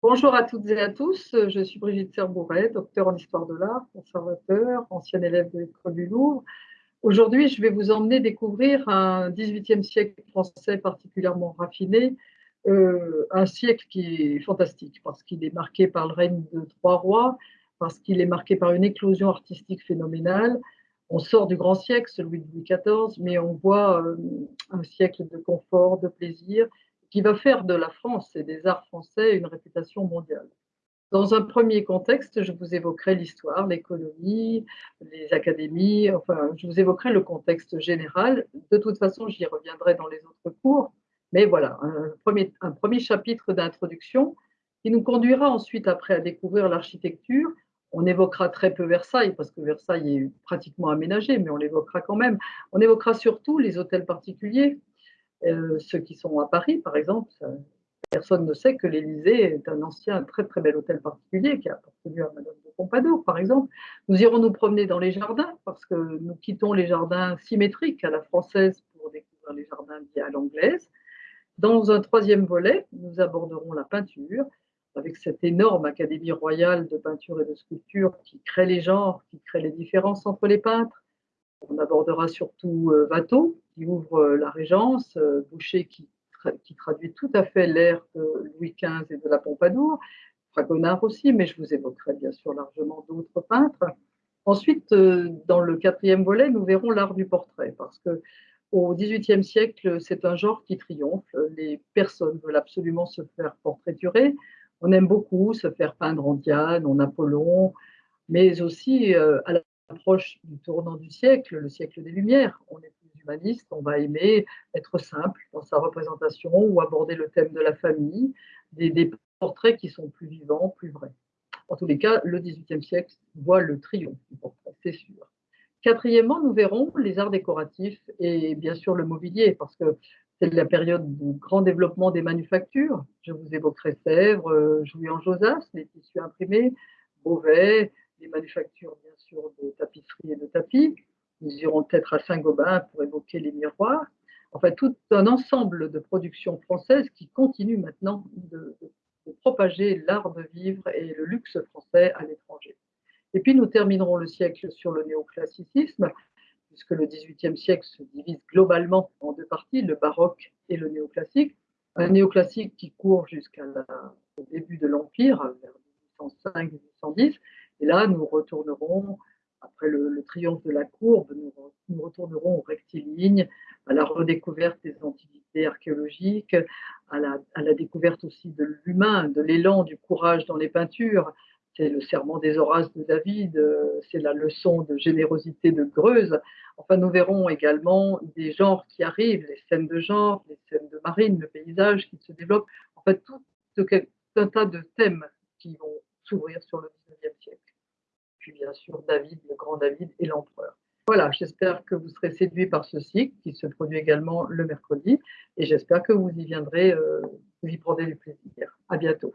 Bonjour à toutes et à tous, je suis Brigitte Serbouret, docteur en histoire de l'art, conservateur, ancienne élève de l'école du Louvre. Aujourd'hui, je vais vous emmener découvrir un XVIIIe siècle français particulièrement raffiné, euh, un siècle qui est fantastique parce qu'il est marqué par le règne de trois rois, parce qu'il est marqué par une éclosion artistique phénoménale. On sort du grand siècle, celui de Louis XIV, mais on voit euh, un siècle de confort, de plaisir qui va faire de la France et des arts français une réputation mondiale. Dans un premier contexte, je vous évoquerai l'histoire, l'économie, les académies, enfin, je vous évoquerai le contexte général. De toute façon, j'y reviendrai dans les autres cours. Mais voilà, un premier, un premier chapitre d'introduction qui nous conduira ensuite après à découvrir l'architecture. On évoquera très peu Versailles parce que Versailles est pratiquement aménagé, mais on l'évoquera quand même. On évoquera surtout les hôtels particuliers, euh, ceux qui sont à Paris, par exemple, personne ne sait que l'Élysée est un ancien, très très bel hôtel particulier qui a appartenu à Madame de Pompadour, par exemple. Nous irons nous promener dans les jardins parce que nous quittons les jardins symétriques à la française pour découvrir les jardins à l'anglaise. Dans un troisième volet, nous aborderons la peinture avec cette énorme académie royale de peinture et de sculpture qui crée les genres, qui crée les différences entre les peintres. On abordera surtout euh, Watteau, qui ouvre euh, la Régence, euh, Boucher qui, traduit tout à fait l'ère de Louis XV et de la Pompadour, Fragonard aussi, mais je vous évoquerai bien sûr largement d'autres peintres. Ensuite, euh, dans le quatrième volet, nous verrons l'art du portrait, parce que au XVIIIe siècle, c'est un genre qui triomphe. Les personnes veulent absolument se faire portraiturer. On aime beaucoup se faire peindre en Diane, en Apollon, mais aussi à l'approche du tournant du siècle, le siècle des Lumières. On est on va aimer être simple dans sa représentation ou aborder le thème de la famille, des, portraits qui sont plus vivants, plus vrais. En tous les cas, le XVIIIe siècle voit le triomphe du portrait, c'est sûr. Quatrièmement, nous verrons les arts décoratifs et bien sûr le mobilier, parce que c'est la période du grand développement des manufactures. Je vous évoquerai Sèvres, euh, Jouy en Josas, les tissus imprimés, Beauvais, les manufactures bien sûr de tapisserie et de tapis, nous irons peut-être à Saint-Gobain pour évoquer les miroirs. Enfin, tout un ensemble de productions françaises qui continuent maintenant de, propager l'art de vivre et le luxe français à l'étranger. Et puis, nous terminerons le siècle sur le néoclassicisme, puisque le XVIIIe siècle se divise globalement en deux parties, le baroque et le néoclassique. Un néoclassique qui court jusqu'au début de l'Empire, vers 1805-1810. Et là, nous retournerons après le, triomphe de la courbe, nous, retournerons au rectiligne, à la redécouverte des antiquités archéologiques, à la, découverte aussi de l'humain, de l'élan, du courage dans les peintures. C'est le serment des Horaces de David, c'est la leçon de générosité de Greuze. Enfin, nous verrons également des genres qui arrivent, les scènes de genre, les scènes de marine, le paysage qui se développe. En fait, tout, tout un tas de thèmes qui vont s'ouvrir sur le bien sûr David, le grand David et l'empereur. Voilà, j'espère que vous serez séduits par ce cycle qui se produit également le mercredi et j'espère que vous y viendrez, euh, vous y prendrez du plaisir. À bientôt.